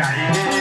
yeah.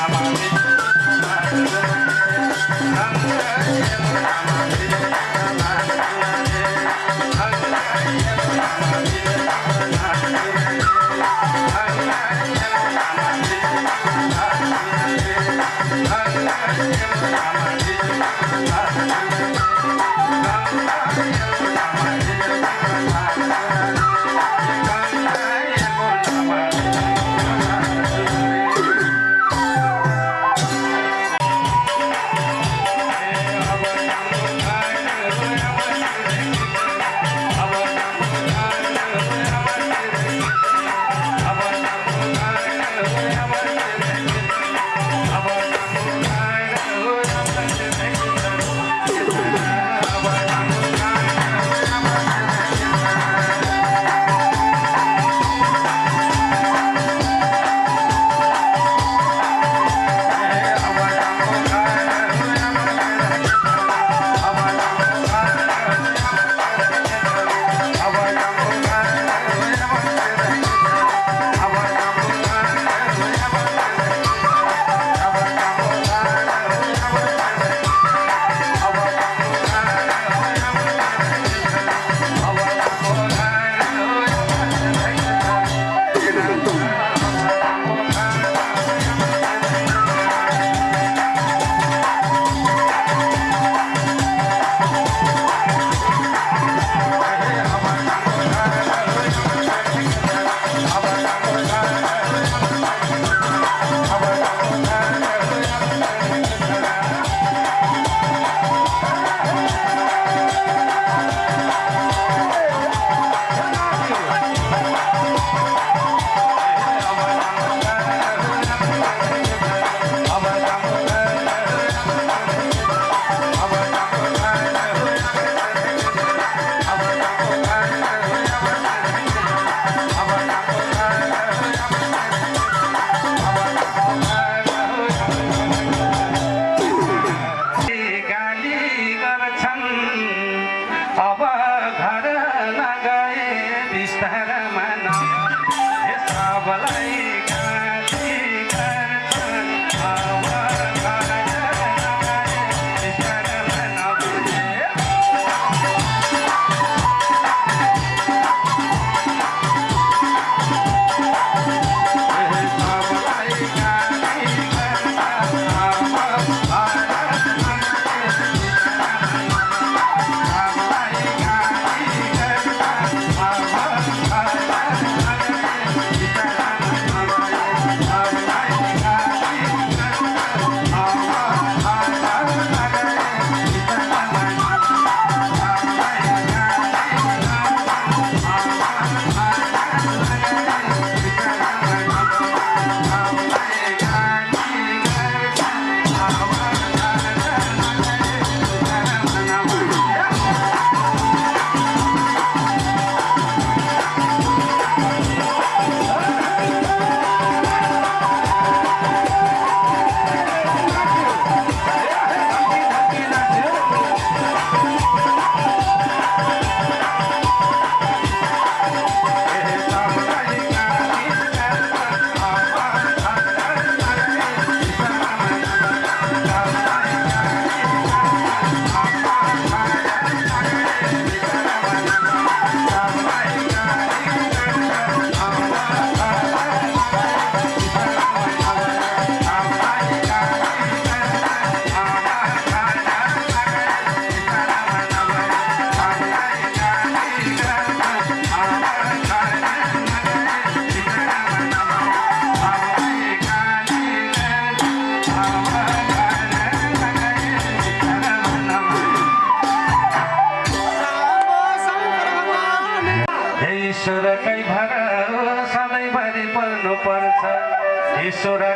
I'm a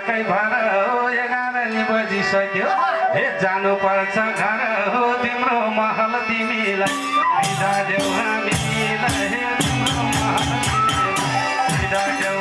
ईश्वरकै भर हो एघार बजिसक्यो। हे जानुपर्छ घर हो तिम्रो महल तिमीलाई। बिदा देऊ हामीलाई तिम्रो महल बिदा देऊ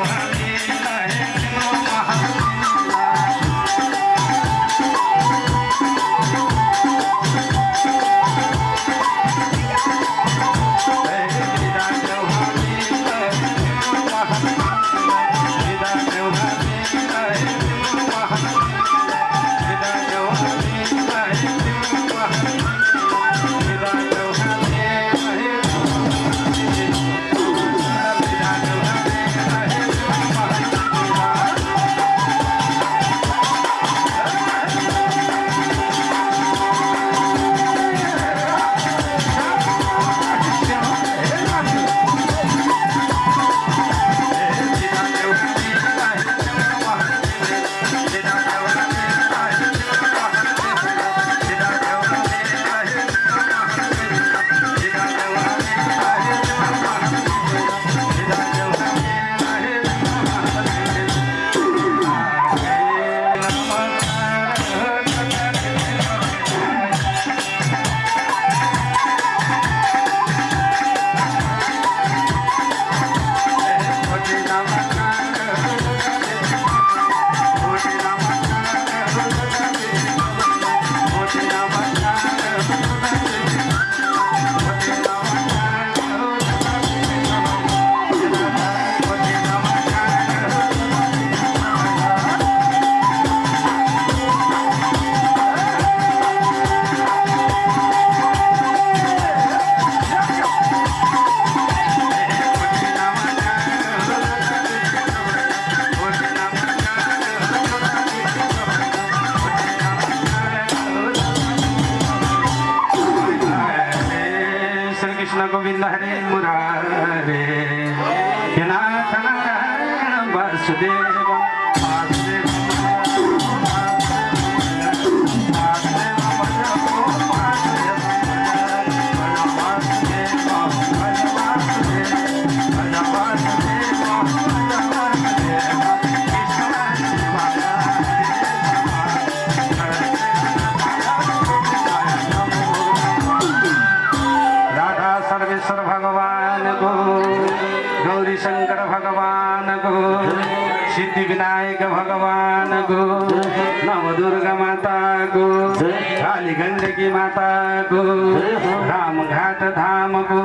माता को रामघाट धाम को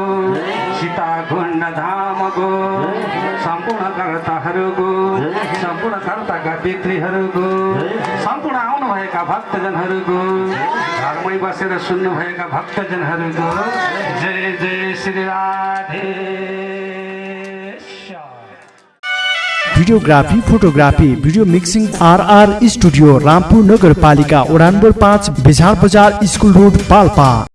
सीता कुण्ड धाम को सम्पूर्ण कर्ताहरूको सम्पूर्ण कर्ताका पितृहरूको सम्पूर्ण आउनुभएका भक्तजनहरूको। घरमै बसेर सुन्नुभएका भक्तजनहरूको। जय जय Shri Radhe. Videography photography video mixing RR studio Rampur नगरपालिका वडा नम्बर पाँच बेझार बजार स्कुल रोड पाल्पा।